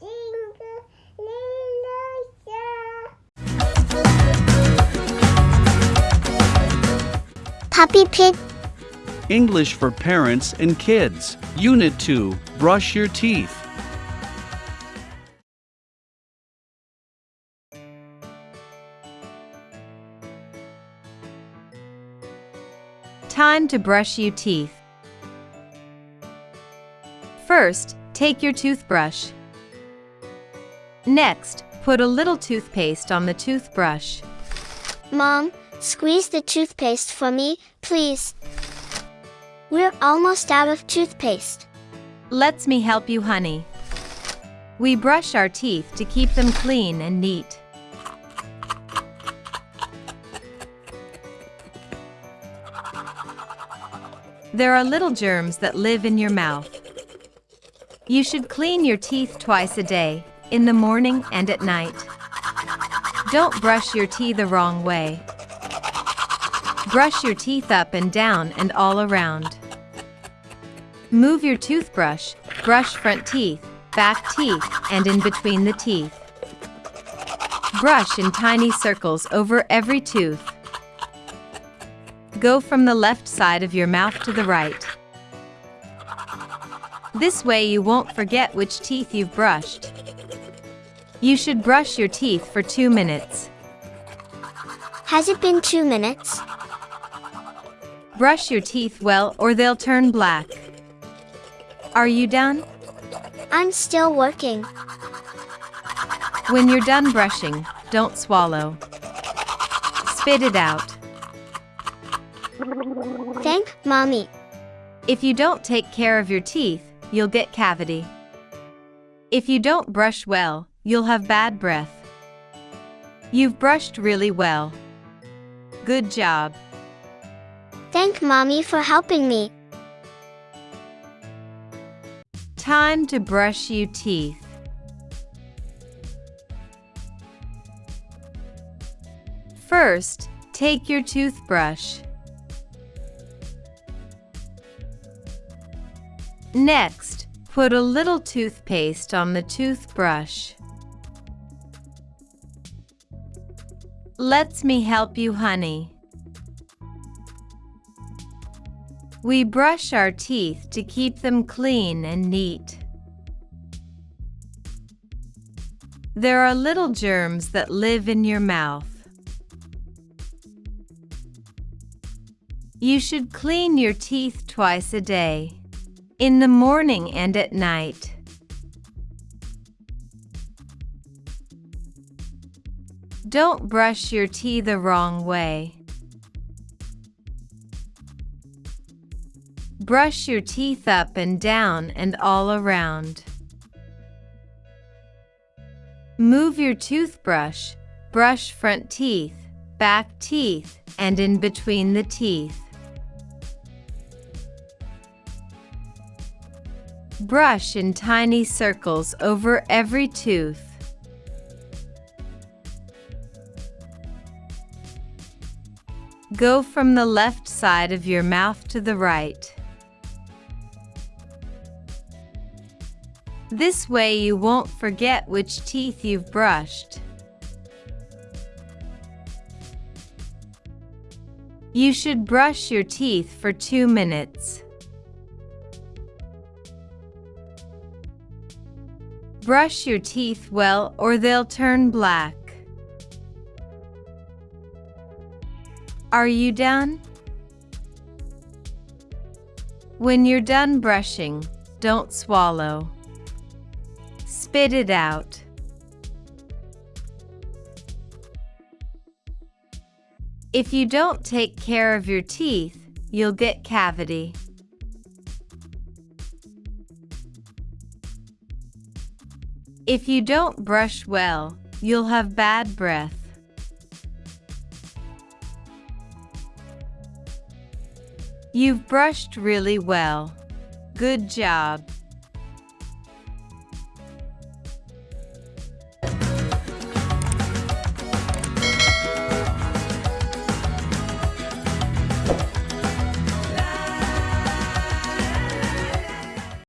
jingle little star. Peppa Pig English for Parents and Kids. Unit 2 Brush Your Teeth. Time to brush your teeth. First, take your toothbrush. Next, put a little toothpaste on the toothbrush. Mom, squeeze the toothpaste for me, please. We're almost out of toothpaste. Let's me help you, honey. We brush our teeth to keep them clean and neat. There are little germs that live in your mouth. You should clean your teeth twice a day, in the morning and at night. Don't brush your teeth the wrong way. Brush your teeth up and down and all around. Move your toothbrush, brush front teeth, back teeth, and in between the teeth. Brush in tiny circles over every tooth. Go from the left side of your mouth to the right. This way you won't forget which teeth you've brushed. You should brush your teeth for two minutes. Has it been two minutes? Brush your teeth well or they'll turn black. Are you done? I'm still working. When you're done brushing, don't swallow. Spit it out. Thank Mommy. If you don't take care of your teeth, you'll get cavity. If you don't brush well, you'll have bad breath. You've brushed really well. Good job. Thank Mommy for helping me. Time to brush your teeth. First, take your toothbrush. Next, put a little toothpaste on the toothbrush. Let's me help you, honey. We brush our teeth to keep them clean and neat. There are little germs that live in your mouth. You should clean your teeth twice a day, in the morning and at night. Don't brush your teeth the wrong way. Brush your teeth up and down and all around. Move your toothbrush, brush front teeth, back teeth, and in between the teeth. Brush in tiny circles over every tooth. Go from the left side of your mouth to the right. This way you won't forget which teeth you've brushed. You should brush your teeth for two minutes. Brush your teeth well or they'll turn black. Are you done? When you're done brushing, don't swallow. Spit it out. If you don't take care of your teeth, you'll get cavity. If you don't brush well, you'll have bad breath. You've brushed really well. Good job.